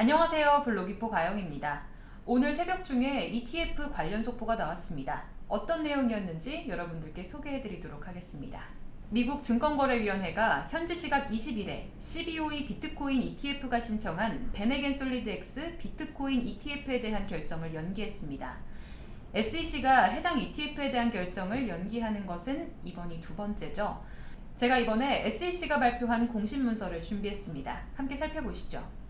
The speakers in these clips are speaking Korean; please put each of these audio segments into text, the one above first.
안녕하세요 블로기포 가영입니다. 오늘 새벽 중에 ETF 관련 속보가 나왔습니다. 어떤 내용이었는지 여러분들께 소개해 드리도록 하겠습니다. 미국 증권거래위원회가 현지 시각 20일에 CBOE 비트코인 ETF가 신청한 베네겐 솔리드X 비트코인 ETF에 대한 결정을 연기했습니다. SEC가 해당 ETF에 대한 결정을 연기하는 것은 이번이 두 번째죠. 제가 이번에 SEC가 발표한 공식 문서를 준비했습니다. 함께 살펴보시죠.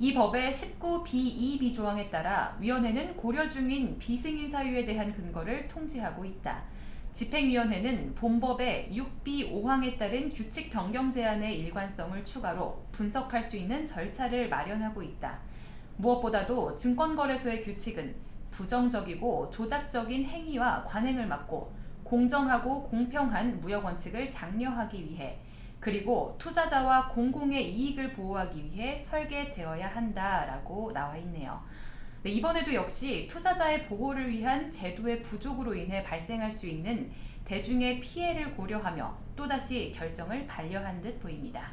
이 법의 19B2B 조항에 따라 위원회는 고려 중인 비승인 사유에 대한 근거를 통지하고 있다. 집행위원회는 본법의 6B5항에 따른 규칙 변경 제한의 일관성을 추가로 분석할 수 있는 절차를 마련하고 있다. 무엇보다도 증권거래소의 규칙은 부정적이고 조작적인 행위와 관행을 막고 공정하고 공평한 무역 원칙을 장려하기 위해 그리고 투자자와 공공의 이익을 보호하기 위해 설계되어야 한다라고 나와 있네요. 네, 이번에도 역시 투자자의 보호를 위한 제도의 부족으로 인해 발생할 수 있는 대중의 피해를 고려하며 또다시 결정을 반려한 듯 보입니다.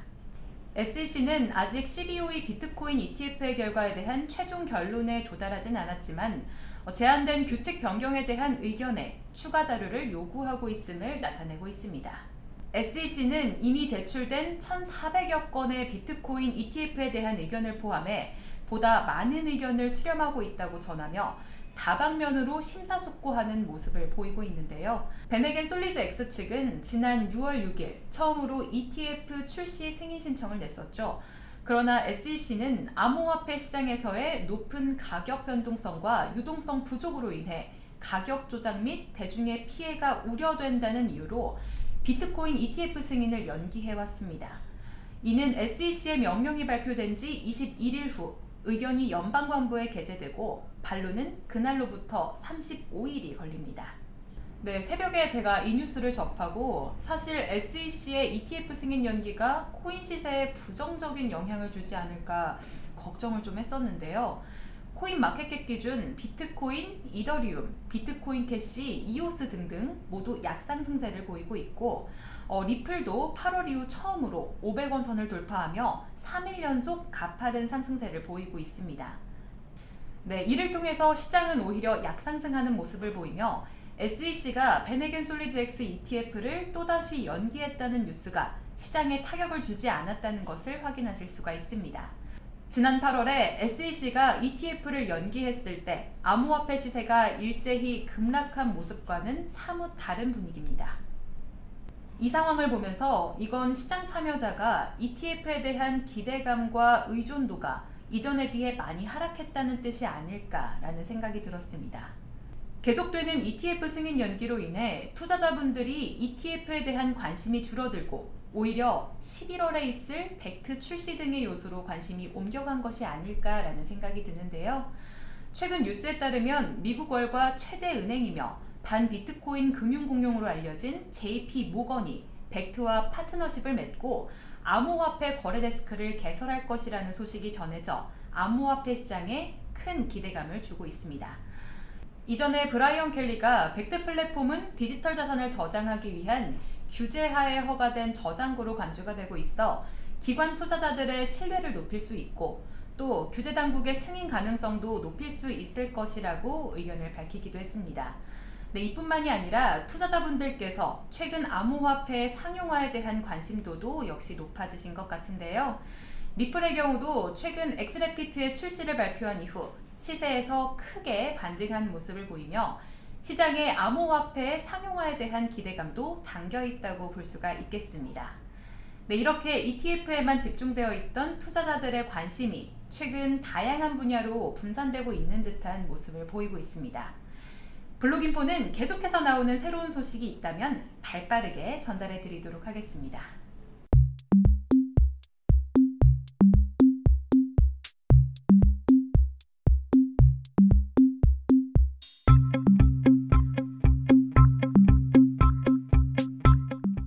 SEC는 아직 CBOE 비트코인 ETF의 결과에 대한 최종 결론에 도달하진 않았지만 제한된 규칙 변경에 대한 의견에 추가 자료를 요구하고 있음을 나타내고 있습니다. SEC는 이미 제출된 1,400여 건의 비트코인 ETF에 대한 의견을 포함해 보다 많은 의견을 수렴하고 있다고 전하며 다방면으로 심사숙고하는 모습을 보이고 있는데요. 베네겐 솔리드 X 측은 지난 6월 6일 처음으로 ETF 출시 승인 신청을 냈었죠. 그러나 SEC는 암호화폐 시장에서의 높은 가격 변동성과 유동성 부족으로 인해 가격 조작 및 대중의 피해가 우려된다는 이유로 비트코인 ETF 승인을 연기해왔습니다. 이는 SEC의 명령이 발표된 지 21일 후 의견이 연방관부에 게재되고 반론은 그날로부터 35일이 걸립니다. 네, 새벽에 제가 이 뉴스를 접하고 사실 SEC의 ETF 승인 연기가 코인 시세에 부정적인 영향을 주지 않을까 걱정을 좀 했었는데요. CoinMarketCap 기준 비트코인, 이더리움, 비트코인 캐시, 이오스 등등 모두 약상승세를 보이고 있고 어, 리플도 8월 이후 처음으로 500원 선을 돌파하며 3일 연속 가파른 상승세를 보이고 있습니다. 네, 이를 통해서 시장은 오히려 약상승하는 모습을 보이며 SEC가 VanEck SolidX ETF를 또다시 연기했다는 뉴스가 시장에 타격을 주지 않았다는 것을 확인하실 수가 있습니다. 지난 8월에 SEC가 ETF를 연기했을 때 암호화폐 시세가 일제히 급락한 모습과는 사뭇 다른 분위기입니다. 이 상황을 보면서 이건 시장 참여자가 ETF에 대한 기대감과 의존도가 이전에 비해 많이 하락했다는 뜻이 아닐까라는 생각이 들었습니다. 계속되는 ETF 승인 연기로 인해 투자자분들이 ETF에 대한 관심이 줄어들고 오히려 11월에 있을 벡트 출시 등의 요소로 관심이 옮겨간 것이 아닐까라는 생각이 드는데요. 최근 뉴스에 따르면 미국 월가 최대 은행이며 반 비트코인 금융공룡으로 알려진 JP 모건이 벡트와 파트너십을 맺고 암호화폐 거래 데스크를 개설할 것이라는 소식이 전해져 암호화폐 시장에 큰 기대감을 주고 있습니다. 이전에 브라이언 켈리가 Bakkt 플랫폼은 디지털 자산을 저장하기 위한 규제하에 허가된 저장고로 간주가 되고 있어 기관 투자자들의 신뢰를 높일 수 있고 또 규제 당국의 승인 가능성도 높일 수 있을 것이라고 의견을 밝히기도 했습니다. 네, 이뿐만이 아니라 투자자분들께서 최근 암호화폐 상용화에 대한 관심도도 역시 높아지신 것 같은데요. 리플의 경우도 최근 엑스레피트의 출시를 발표한 이후 시세에서 크게 반등한 모습을 보이며 시장의 암호화폐 상용화에 대한 기대감도 담겨 있다고 볼 수가 있겠습니다. 네, 이렇게 ETF에만 집중되어 있던 투자자들의 관심이 최근 다양한 분야로 분산되고 있는 듯한 모습을 보이고 있습니다. 블록인포는 계속해서 나오는 새로운 소식이 있다면 발빠르게 전달해 드리도록 하겠습니다.